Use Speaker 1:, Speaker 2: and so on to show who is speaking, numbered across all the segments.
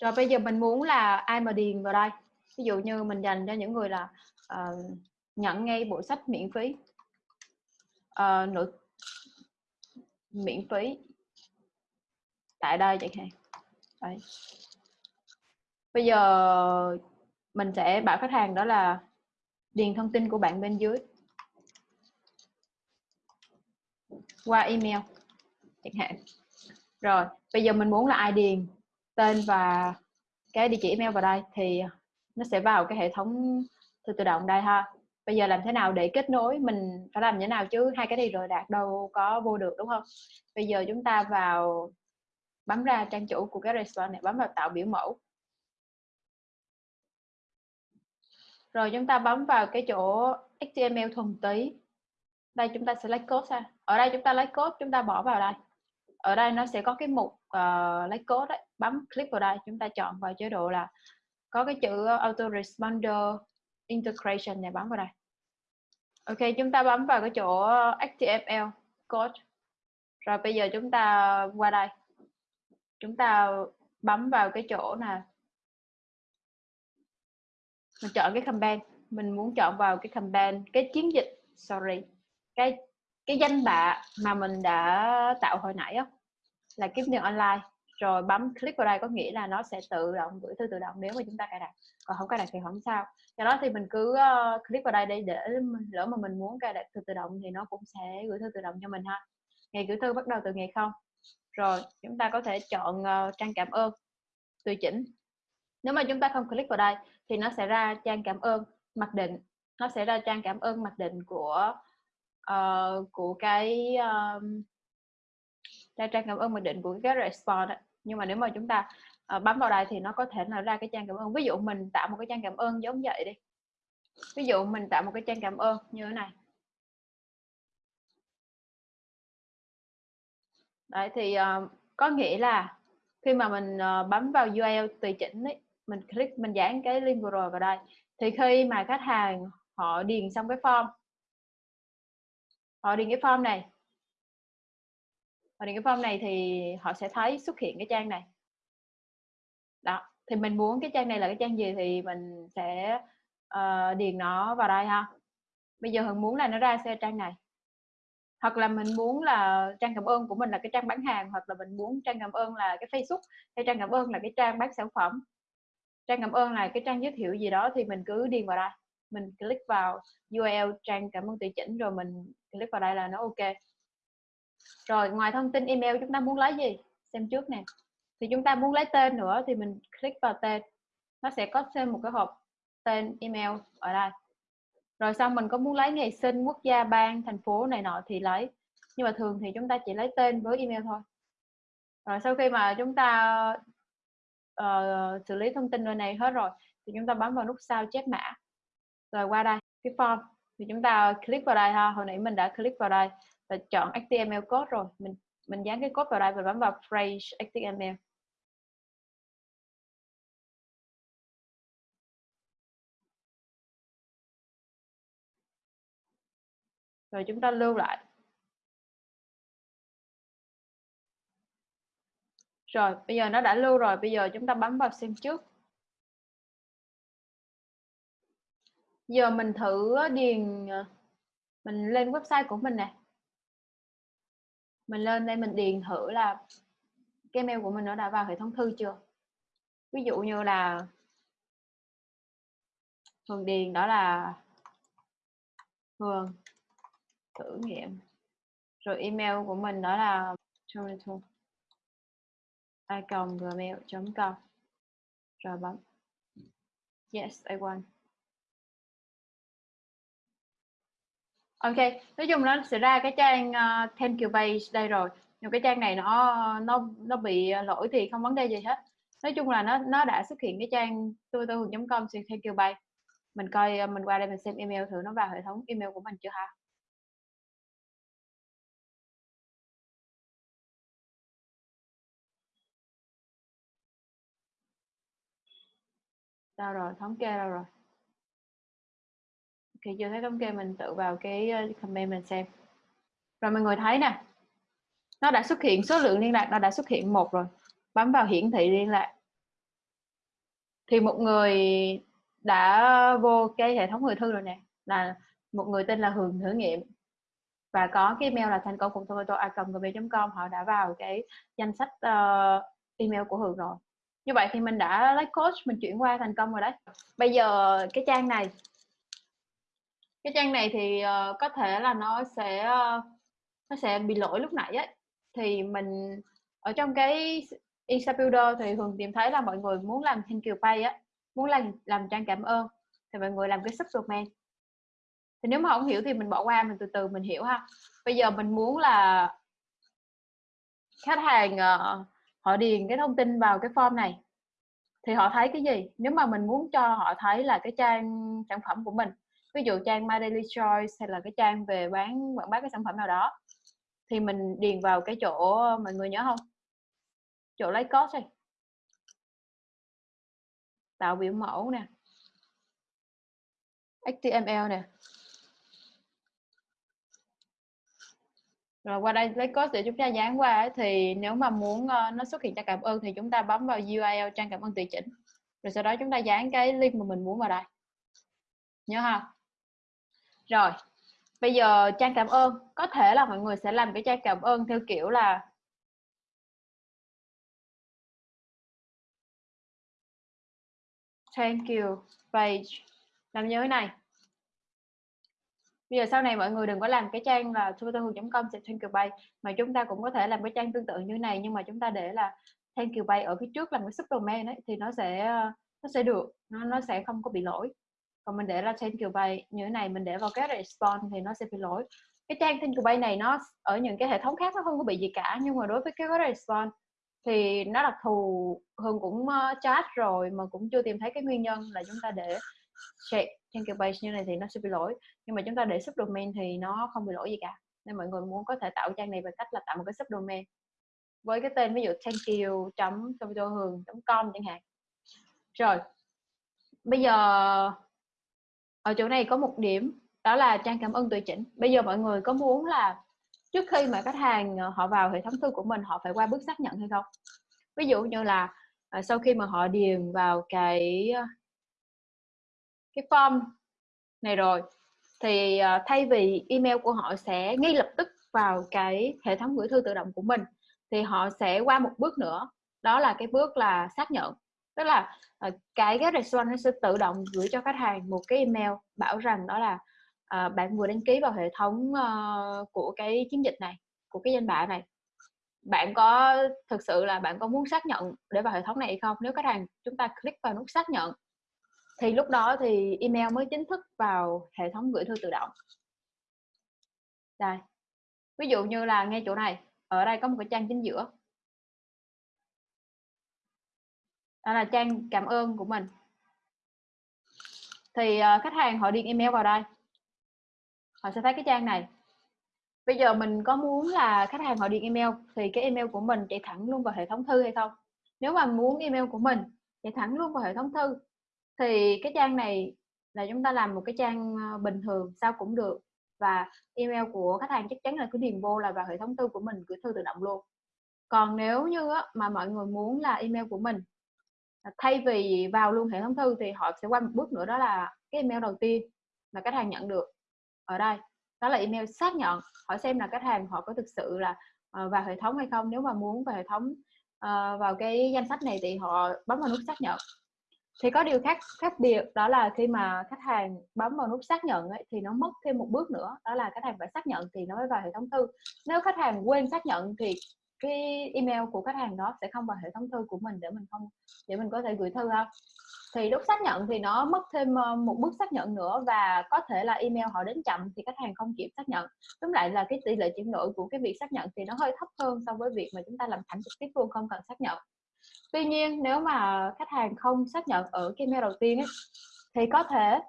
Speaker 1: rồi bây giờ mình muốn là ai mà điền vào đây? Ví dụ như mình dành cho những người là uh, nhận ngay bộ sách miễn phí. Uh, nội miễn phí. Tại đây chẳng hạn. Đấy. bây giờ mình sẽ bảo khách hàng đó là điền thông tin của bạn bên dưới. Qua email chẳng hạn. Rồi bây giờ mình muốn là ai điền? Tên và cái địa chỉ email vào đây thì nó sẽ vào cái hệ thống thư tự động đây ha. Bây giờ làm thế nào để kết nối? Mình phải làm như thế nào chứ? Hai cái này rồi đạt đâu có vô được, đúng không? Bây giờ chúng ta vào, bấm ra trang chủ của cái restaurant này, bấm vào tạo biểu mẫu. Rồi chúng ta bấm vào cái chỗ HTML thuần túy. Đây chúng ta sẽ lấy code ra ở đây chúng ta lấy code, chúng ta bỏ vào đây. Ở đây nó sẽ có cái mục uh, lấy code đấy bấm click vào đây chúng ta chọn vào chế độ là có cái chữ ờ, autoresponder integration này bấm vào đây. Ok chúng ta bấm vào cái chỗ ờ, HTML code. Rồi bây giờ chúng ta qua đây. Chúng ta bấm vào cái chỗ nè mình chọn cái campaign. Mình muốn chọn vào cái campaign cái chiến dịch sorry cái cái danh bạ mà mình đã tạo hồi nãy đó, là kiếm tiền online. Rồi bấm click vào đây có nghĩa là nó sẽ tự động gửi thư tự động nếu mà chúng ta cài đặt. Còn không cài đặt thì không sao. Do đó thì mình cứ uh, click vào đây để để lỡ mà mình muốn cài đặt thư tự động thì nó cũng sẽ gửi thư tự động cho mình ha. Ngày gửi thư bắt đầu từ ngày không. Rồi chúng ta có thể chọn uh, trang cảm ơn tùy chỉnh. Nếu mà chúng ta không click vào đây thì nó sẽ ra trang cảm ơn mặc định. Nó sẽ ra trang cảm ơn mặc định của uh, của cái uh, ra trang cảm ơn mình định của cái response nhưng mà nếu mà chúng ta uh, bấm vào đây thì nó có thể là ra cái trang cảm ơn. Ví dụ mình tạo một cái trang cảm ơn giống vậy đi. Ví dụ mình tạo một cái trang cảm ơn như thế này. Đấy thì uh, có nghĩa là khi mà mình uh, bấm vào URL tùy chỉnh ấy, mình click mình dán cái link vừa rồi vào đây thì khi mà khách hàng họ điền xong cái form họ điền cái form này và điền cái form này thì họ sẽ thấy xuất hiện cái trang này. Đó thì mình muốn cái trang này là cái trang gì thì mình sẽ uh, điền nó vào đây ha. Bây giờ hận muốn là nó ra xe trang này? Hoặc là mình muốn là trang cảm ơn của mình là cái trang bán hàng hoặc là mình muốn trang cảm ơn là cái Facebook hay trang cảm ơn là cái trang bán sản phẩm. Trang cảm ơn là cái trang giới thiệu gì đó thì mình cứ điền vào đây. Mình click vào URL trang cảm ơn tùy chỉnh rồi mình click vào đây là nó ok rồi ngoài thông tin email chúng ta muốn lấy gì? Xem trước nè. Thì chúng ta muốn lấy tên nữa thì mình click vào tên. Nó sẽ có thêm một cái hộp tên email ở đây. Rồi xong mình có muốn lấy ngày sinh quốc gia bang thành phố này nọ thì lấy. Nhưng mà thường thì chúng ta chỉ lấy tên với email thôi. Rồi sau khi mà chúng ta uh, xử lý thông tin nơi này hết rồi thì chúng ta bấm vào nút sao chép mã. Rồi qua đây cái form thì chúng ta click vào đây ha. Hồi nãy mình đã click vào đây và chọn HTML code rồi. Mình mình dán cái code vào đây và bấm vào phrase HTML rồi chúng ta lưu lại. Rồi, bây giờ nó đã lưu rồi. Bây giờ chúng ta bấm vào xem trước. Giờ mình thử điền ờ, mình lên website của mình nè mình lên đây mình điền thử là cái mail của mình nó đã vào hệ thống thư chưa? Ví dụ như là thường điền đó là thường thử nghiệm. Rồi email của mình đó là gmail.com rồi bấm. Yes, I want ok nói chung nó sẽ ra cái trang uh, thank you page đây rồi. Nhưng cái trang này nó nó nó bị lỗi thì không vấn đề gì hết. Nói chung là nó nó đã xuất hiện cái trang tôi tôi com thank you page mình coi ờ, mình qua đây mình xem email thử nó vào hệ thống email của mình chưa ha? Đâu rồi thống kê đâu rồi? Ok chưa thấy thống kê mình tự vào cái ờ, comment mình xem. Rồi mọi người thấy nè nó đã xuất hiện số lượng liên lạc nó đã xuất hiện một rồi bấm vào hiển thị liên lạc. Thì một người đã vô cái hệ thống người thư rồi nè là một người tên là Hường thử nghiệm. Và có cái email là thành công cùng tomato com họ đã vào cái danh sách uh, email của Hường rồi. Như vậy thì mình đã lấy coach mình chuyển qua thành công rồi đấy. Bây giờ cái trang này cái trang này thì uh, có thể là nó sẽ uh, nó sẽ bị lỗi lúc nãy ấy thì mình ở trong cái Insta Builder thì thường tìm thấy là mọi người muốn làm thank you pay á muốn làm làm trang cảm ơn thì mọi người làm cái subdomain thì nếu mà không hiểu thì mình bỏ qua mình từ từ mình hiểu ha. Bây giờ mình muốn là khách hàng uh, họ điền cái thông tin vào cái form này thì họ thấy cái gì? Nếu mà mình muốn cho họ thấy là cái trang sản phẩm của mình ví dụ trang My Daily Choice hay là cái trang về bán quảng bá cái sản phẩm nào đó thì mình điền vào cái chỗ mọi người nhớ không? Chỗ lấy code này tạo biểu mẫu nè. HTML nè. Rồi qua đây lấy code để chúng ta dán qua thì nếu mà muốn uh, nó xuất hiện trang cảm ơn thì chúng ta bấm vào URL trang cảm ơn tùy chỉnh. Rồi sau đó chúng ta dán cái link mà mình muốn vào đây. Nhớ không? Rồi, bây giờ trang cảm ơn. Có thể là mọi người sẽ làm cái trang cảm ơn theo kiểu là thank you page làm như thế này. Bây giờ sau này mọi người đừng có làm cái trang là com sẽ thank you page mà chúng ta cũng có thể làm cái trang tương tự như này, nhưng mà chúng ta để là thank you page ở phía trước làm cái subdomain ấy, thì nó sẽ ờ, nó sẽ được, nó nó sẽ không có bị lỗi còn mình để là trên kiểu bay, như thế này mình để vào cái response thì nó sẽ bị lỗi. Cái trang thank kiểu bay này nó ở những cái hệ thống khác nó không có bị gì cả, nhưng mà đối với cái response thì nó đặc thù. Hương cũng ờ, chat rồi mà cũng chưa tìm thấy cái nguyên nhân là chúng ta để check trên kiểu page như này thì nó sẽ bị lỗi. Nhưng mà chúng ta để subdomain thì nó không bị lỗi gì cả. Nên mọi người muốn có thể tạo trang này bằng cách là tạo một cái subdomain với cái tên ví dụ thank you chấm hường com chẳng hạn. Rồi, bây giờ ở chỗ này có một điểm, đó là trang cảm ơn tùy chỉnh. Bây giờ mọi người có muốn là trước khi mà khách hàng ờ, họ vào hệ thống thư của mình, họ phải qua bước xác nhận hay không? Ví dụ như là ờ, sau khi mà họ điền vào cái ờ, cái form này rồi, thì thay vì email của họ sẽ ngay lập tức vào cái hệ thống gửi thư tự động của mình, thì họ sẽ qua một bước nữa. Đó là cái bước là xác nhận tức là uh, cái cái response nó sẽ tự động gửi cho khách hàng một cái email bảo rằng đó là à, bạn vừa đăng ký vào hệ thống uh, của cái chiến dịch này của cái danh bạ này. Bạn có thực sự là bạn có muốn xác nhận để vào hệ thống này hay không? Nếu khách hàng chúng ta click vào nút xác nhận thì lúc đó thì email mới chính thức vào hệ thống gửi thư tự động. Đây. Ví dụ như là ngay chỗ này ở đây có một cái trang chính giữa. Đó là trang cảm ơn của mình. Thì uh, khách hàng họ điền email vào đây. Họ sẽ thấy cái trang này. Bây giờ mình có muốn là khách hàng họ điền email thì cái email của mình chạy thẳng luôn vào hệ thống thư hay không? Nếu mà muốn email của mình chạy thẳng luôn vào hệ thống thư thì cái trang này là chúng ta làm một cái trang ờ, bình thường sao cũng được và email của khách hàng chắc chắn là cứ điền vô là vào hệ thống thư của mình gửi thư tự động luôn. Còn nếu như mà mọi người muốn là email của mình À, thay vì vào luôn hệ thống thư thì họ sẽ qua một bước nữa đó là cái email đầu tiên mà khách hàng nhận được ở đây. Đó là email xác nhận hỏi xem là khách hàng họ có thực sự là ờ, vào hệ thống hay không. Nếu mà muốn vào hệ thống ờ, vào cái danh sách này thì họ bấm vào nút xác nhận. Thì có điều khác khác biệt đó là khi mà khách hàng bấm vào nút xác nhận ấy, thì nó mất thêm một bước nữa đó là khách hàng phải xác nhận thì nó mới vào hệ thống thư. Nếu khách hàng quên xác nhận thì cái email của khách hàng đó sẽ không vào hệ thống thư của mình để mình không để mình có thể gửi thư không? Thì lúc xác nhận thì nó mất thêm ờ, một bước xác nhận nữa và có thể là email họ đến chậm thì khách hàng không kịp xác nhận. Tóm lại là cái tỷ lệ chuyển đổi của cái việc xác nhận thì nó hơi thấp hơn so với việc mà chúng ta làm thẳng trực tiếp luôn không cần xác nhận. Tuy nhiên nếu mà khách hàng không xác nhận ở cái email đầu tiên ấy, thì có thể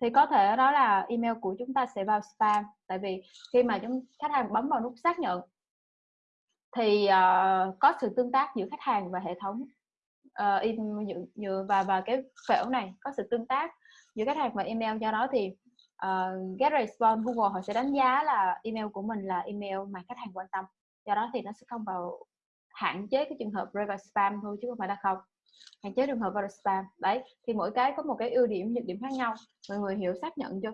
Speaker 1: thì có thể đó là email của chúng ta sẽ vào spam. Tại vì khi mà chúng khách hàng bấm vào nút xác nhận thì uh, có sự tương tác giữa khách hàng và hệ thống ờ, uh, in và và cái phễu này có sự tương tác giữa khách hàng và email. Do đó thì uh, get response Google họ sẽ đánh giá là email của mình là email mà khách hàng quan tâm. Do đó thì nó sẽ không vào hạn chế cái trường hợp rơi vào spam thôi chứ không phải là không. Hạn chế trường hợp vào spam. Đấy thì mỗi cái có một cái ưu điểm nhược điểm khác nhau. Mọi người hiểu xác nhận chưa?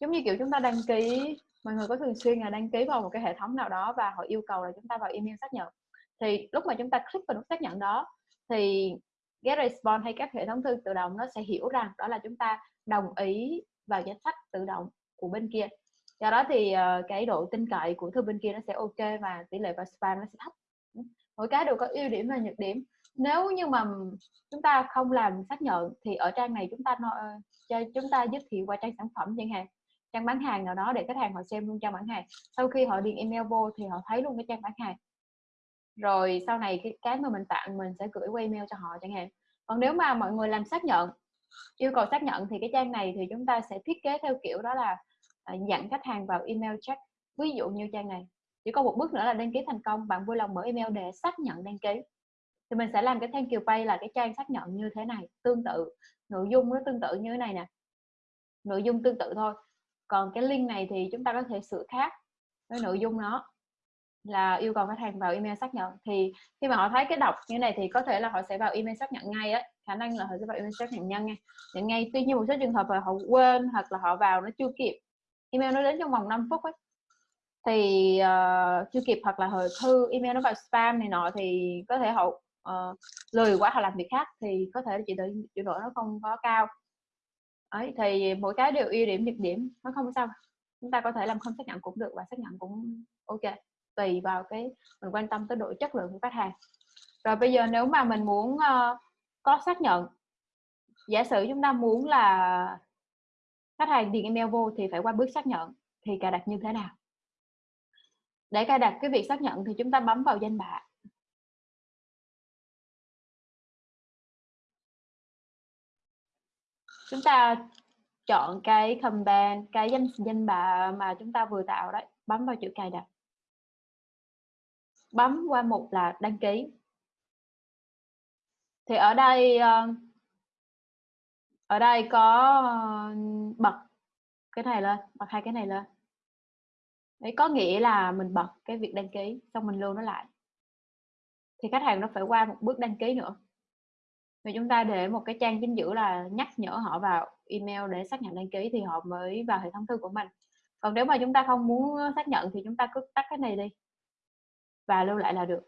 Speaker 1: Giống như kiểu chúng ta đăng ký mọi người có thường xuyên là đăng ký vào một cái hệ thống nào đó và họ yêu cầu là chúng ta vào email xác nhận. Thì lúc mà chúng ta click vào nút xác nhận đó thì get response hay các hệ thống thư tự động nó sẽ hiểu rằng đó là chúng ta đồng ý vào danh sách tự động của bên kia. Do đó thì uh, cái độ tin cậy của thư bên kia nó sẽ ok và tỷ lệ vào spam nó sẽ thấp. Mỗi cái đều có ưu điểm và nhược điểm. Nếu như mà chúng ta không làm xác nhận thì ở trang này chúng ta ờ, cho chúng ta giới thiệu qua trang sản phẩm chẳng hạn trang bán hàng nào đó để khách hàng họ xem luôn trang bán hàng. Sau khi họ điền email vô thì họ thấy luôn cái trang bán hàng. Rồi sau này cái cái mà mình tặng mình sẽ gửi qua email cho họ chẳng hạn. Còn nếu mà mọi người làm xác nhận, yêu cầu xác nhận thì cái trang này thì chúng ta sẽ thiết kế theo kiểu đó là dẫn dặn khách hàng vào email check. Ví dụ như trang này, chỉ có một bước nữa là đăng ký thành công, bạn vui lòng mở email để xác nhận đăng ký. Thì mình sẽ làm cái thank you pay là cái trang xác nhận như thế này, tương tự. Nội dung nó tương tự như thế này nè. Nội dung tương tự thôi còn cái link này thì chúng ta có thể sửa khác với nội dung nó là yêu cầu khách hàng vào email xác nhận. Thì khi mà họ thấy cái đọc như này thì có thể là họ sẽ vào email xác nhận ngay á khả năng là họ sẽ vào email xác nhận nhanh ngay nhận ngay tuy nhiên một số trường hợp là họ quên hoặc là họ vào nó chưa kịp email nó đến trong vòng 5 phút ấy thì uh, chưa kịp hoặc là hồi thư email nó vào spam này nọ thì có thể họ uh, lười quá họ làm việc khác thì có thể chị tự chuyển đổi nó không có cao ấy thì mỗi cái đều ưu điểm nhược điểm nó không sao. Chúng ta có thể làm không xác nhận cũng được và xác nhận cũng ok tùy vào cái mình quan tâm tới độ chất lượng của khách hàng. Rồi bây giờ nếu mà mình muốn uh, có xác nhận giả sử chúng ta muốn là khách hàng điền email vô thì phải qua bước xác nhận thì cài đặt như thế nào? Để cài đặt cái việc xác nhận thì chúng ta bấm vào danh bạ. Chúng ta chọn cái command cái danh danh bạ mà chúng ta vừa tạo đấy. Bấm vào chữ cài đặt. Bấm qua mục là đăng ký. Thì ở đây ờ, ở đây có ờ, bật cái này lên, bật hai cái này lên. Đấy, có nghĩa là mình bật cái việc đăng ký, xong mình lưu nó lại. Thì khách hàng nó phải qua một bước đăng ký nữa thì chúng ta để một cái trang chính giữa là nhắc nhở họ vào email để xác nhận đăng ký thì họ mới vào hệ thống thư của mình. Còn nếu mà chúng ta không muốn xác nhận thì chúng ta cứ tắt cái này đi và lưu lại là được.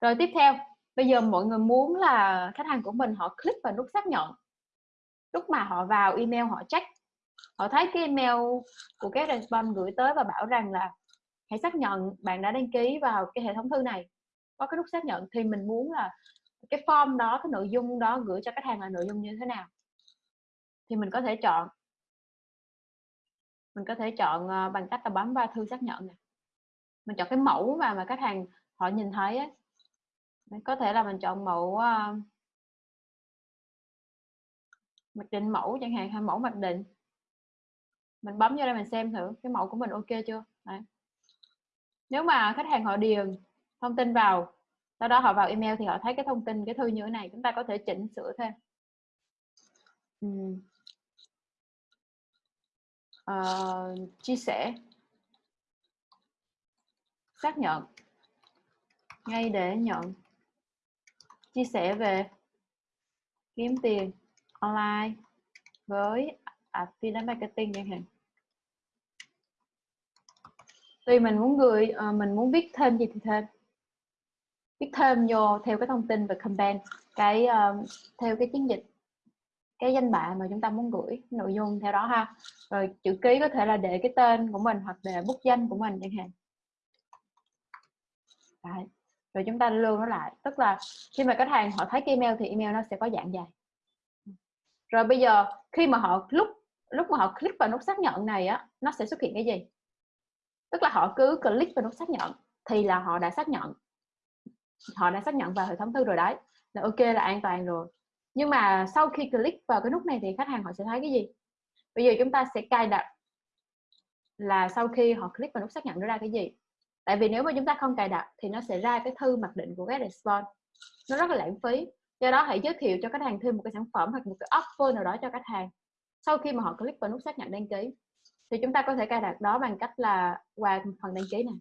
Speaker 1: Rồi tiếp theo, bây giờ mọi người muốn là khách hàng của mình họ click vào nút xác nhận. Lúc mà họ vào email họ check, họ thấy cái email của cái response gửi tới và bảo rằng là hãy xác nhận bạn đã đăng ký vào cái hệ thống thư này. Có cái nút xác nhận thì mình muốn là cái form đó cái nội dung đó gửi cho khách hàng là nội dung như thế nào? Thì mình có thể chọn. Mình có thể chọn ờ, bằng cách là bấm vào thư xác nhận này mình chọn cái mẫu mà mà khách hàng họ nhìn thấy ấy. có thể là mình chọn mẫu uh, mặc định mẫu chẳng hạn hay mẫu mặc định. Mình bấm vô đây mình xem thử cái mẫu của mình ok chưa? Đấy. nếu mà khách hàng họ điền thông tin vào sau đó họ vào email thì họ thấy cái thông tin cái thư như thế này chúng ta có thể chỉnh sửa thêm. Uhm. uh, chia sẻ. Xác nhận. Ngay để nhận. Chia sẻ về kiếm tiền online với affiliate marketing chẳng hạn. Tuy mình muốn gửi uh, mình muốn viết thêm gì thì thêm viết thêm vô theo cái thông tin về campaign cái uh, theo cái chiến dịch cái danh bạ mà chúng ta muốn gửi nội dung theo đó ha. Rồi chữ ký có thể là để cái tên của mình hoặc để bút danh của mình chẳng hạn. Đấy. rồi chúng ta lưu nó lại tức là khi mà khách hàng họ thấy cái email thì email nó sẽ có dạng dài. Rồi bây giờ khi mà họ lúc lúc mà họ click vào nút xác nhận này á nó sẽ xuất hiện cái gì? Tức là họ cứ click vào nút xác nhận thì là họ đã xác nhận họ đã xác nhận vào hệ thống thư rồi đấy. Là ok, là an toàn rồi. Nhưng mà sau khi click vào cái nút này thì khách hàng họ sẽ thấy cái gì? Bây giờ chúng ta sẽ cài đặt là sau khi họ click vào nút xác nhận nó ra cái gì. Tại vì nếu mà chúng ta không cài đặt thì nó sẽ ra cái thư mặc định của get response. Nó rất là lãng phí. Do đó hãy giới thiệu cho khách hàng thêm một cái sản phẩm hoặc một cái offer nào đó cho khách hàng sau khi mà họ click vào nút xác nhận đăng ký. Thì chúng ta có thể cài đặt đó bằng cách là qua phần đăng ký này.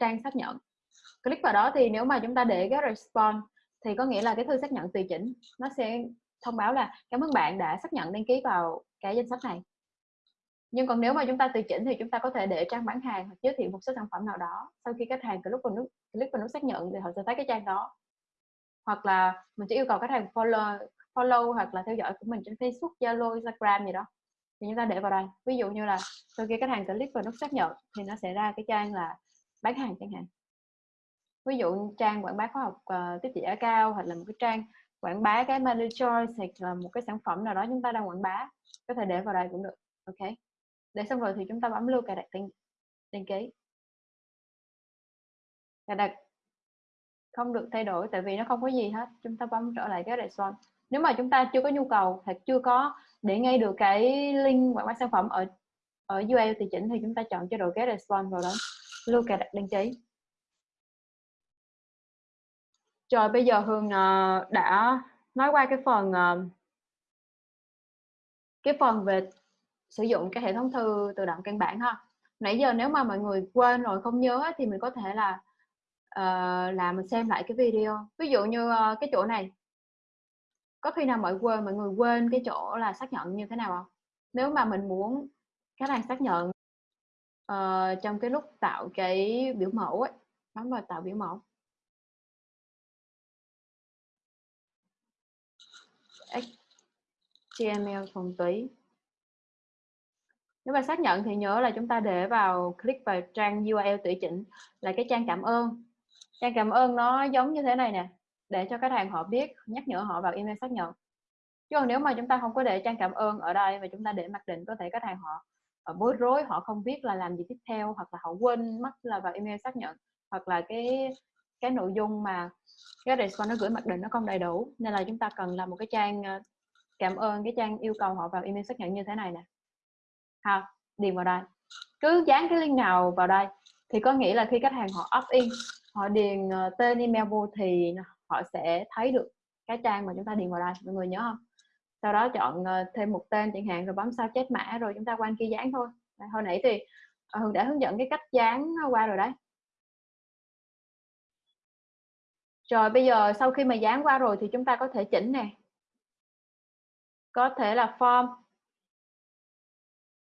Speaker 1: Trang xác nhận click vào đó thì nếu mà chúng ta để cái response thì có nghĩa là cái thư xác nhận tùy chỉnh. Nó sẽ thông báo là cảm ơn bạn đã xác nhận đăng ký vào cái danh sách này. Nhưng còn nếu mà chúng ta tùy chỉnh thì chúng ta có thể để trang bán hàng hoặc giới thiệu một số sản phẩm nào đó. Sau khi khách hàng click vào nút click vào nút xác nhận thì họ sẽ thấy cái trang đó. Hoặc là mình sẽ yêu cầu khách hàng follow follow hoặc là theo dõi của mình trên Facebook, Zalo, Instagram gì đó. Thì chúng ta để vào đây. Ví dụ như là sau khi khách hàng click vào nút xác nhận thì nó sẽ ra cái trang là bán hàng chẳng hạn ví dụ trang quảng bá khóa học uh, tiếp thị giá cao hoặc là một cái trang quảng bá cái money choice hoặc là một cái sản phẩm nào đó chúng ta đang quảng bá có thể để vào đây cũng được ok? Để xong rồi thì chúng ta bấm lưu cài đặt đăng, đăng ký. Cài đặt không được thay đổi tại vì nó không có gì hết chúng ta bấm trở lại cái respond nếu mà chúng ta chưa có nhu cầu hoặc chưa có để ngay được cái link quảng bá sản phẩm ở ở URL thì chỉnh thì chúng ta chọn chế độ get response vào đó lưu cài đặt đăng ký rồi bây giờ Hương uh, ờ, đã nói qua cái phần uh, cái phần về sử dụng cái hệ thống thư tự động căn bản ha. Nãy giờ nếu mà mọi người quên rồi không nhớ thì mình có thể là uh, là mình xem lại cái video. Ví dụ như uh, cái chỗ này. Có khi nào mọi quên mọi người quên cái chỗ là xác nhận như thế nào không? Nếu mà mình muốn khách hàng xác nhận uh, trong cái lúc tạo cái biểu mẫu ấy bấm vào tạo biểu mẫu. HTML thuần túy nếu mà xác nhận thì nhớ là chúng ta để vào click vào trang URL tùy chỉnh là cái trang cảm ơn. Trang cảm ơn nó giống như thế này nè để cho khách hàng họ biết nhắc nhở họ vào email xác nhận. Chứ còn nếu mà chúng ta không có để trang cảm ơn ở đây và chúng ta để mặc định có thể khách hàng họ, họ bối rối họ không biết là làm gì tiếp theo hoặc là họ quên mất là vào email xác nhận hoặc là cái cái nội dung mà cái response nó gửi mặc định nó không đầy đủ. Nên là chúng ta cần làm một cái trang ờ, cảm ơn cái trang yêu cầu họ vào email xác nhận như thế này nè. Ha điền vào đây. Cứ dán cái link nào vào đây thì có nghĩa là khi khách hàng họ opt in, họ điền ờ, tên email vô thì họ sẽ thấy được cái trang mà chúng ta điền vào đây. Mọi người nhớ không? Sau đó chọn ờ, thêm một tên chẳng hạn, rồi bấm sao chết mã, rồi chúng ta quan kia dán thôi. Hồi nãy thì hường đã hướng dẫn cái cách dán qua rồi đấy. Rồi bây giờ sau khi mà dán qua rồi thì chúng ta có thể chỉnh nè. Có thể là form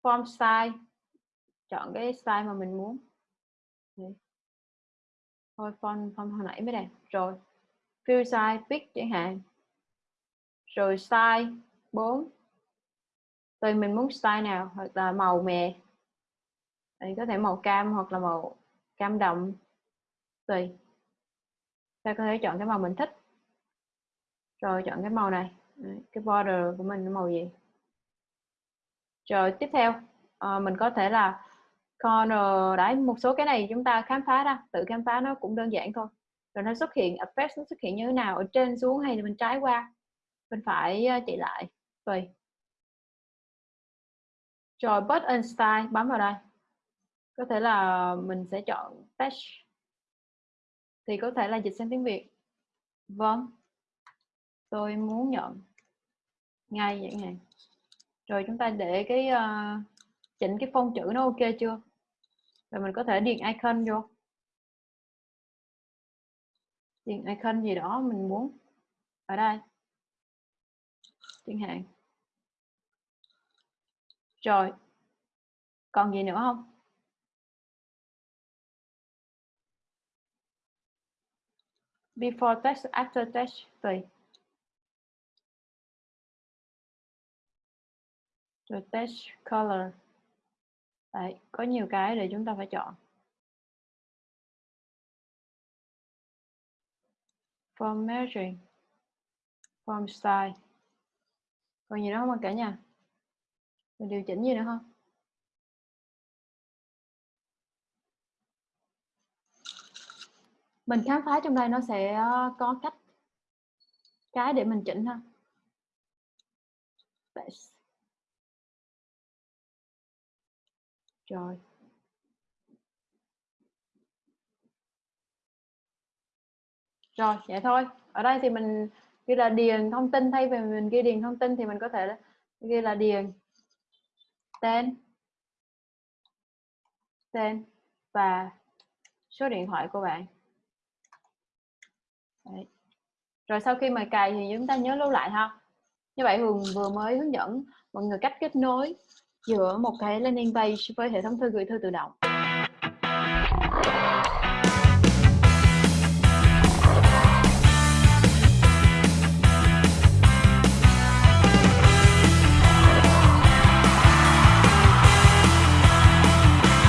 Speaker 1: form size. Chọn cái size mà mình muốn. Thôi font font hồi nãy mới đẹp rồi, fill size pick chẳng hạn. Rồi size 4 tùy mình muốn size nào, hoặc là màu mè. Thì có thể màu cam hoặc là màu cam đậm tùy ta có thể chọn cái màu mình thích. Rồi chọn cái màu này. Cái border của mình là màu gì? Rồi tiếp theo à, mình có thể là corner. Đấy một số cái này chúng ta khám phá ra tự khám phá nó cũng đơn giản thôi. Rồi nó xuất hiện effect nó xuất hiện như thế nào ở trên xuống hay là bên trái qua? Bên phải ờ, chạy lại. Tùy rồi button style bấm vào đây. Có thể là mình sẽ chọn text thì có thể là dịch sang tiếng Việt. Vâng. Tôi muốn nhận ngay vậy này rồi chúng ta để cái uh, chỉnh cái phông chữ nó ok chưa? Rồi mình có thể điền icon vô. Điền icon gì đó mình muốn. Ở đây. Chẳng hạn. Rồi. Còn gì nữa không? Before text after text tùy rồi text color Đấy, có nhiều cái để chúng ta phải chọn. Form measuring, form style. Còn gì nữa không cả nhà? Mình điều chỉnh gì nữa không? Mình khám phá trong đây nó sẽ ờ, có cách cái để mình chỉnh ha. Base. Rồi. Rồi, vậy thôi. Ở đây thì mình ghi là điền thông tin thay vì mình ghi điền thông tin thì mình có thể ghi là điền tên tên và số điện thoại của bạn. Đấy. rồi sau khi mà cài thì chúng ta nhớ lưu lại ha như vậy Hường vừa mới hướng dẫn mọi người cách kết nối giữa một cái landing page với hệ thống thư gửi thư tự động